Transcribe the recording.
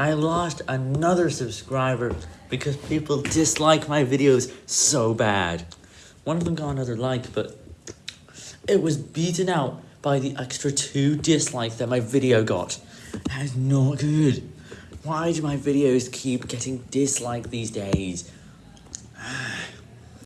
I lost another subscriber because people dislike my videos so bad. One of them got another like, but it was beaten out by the extra two dislikes that my video got. That is not good. Why do my videos keep getting disliked these days?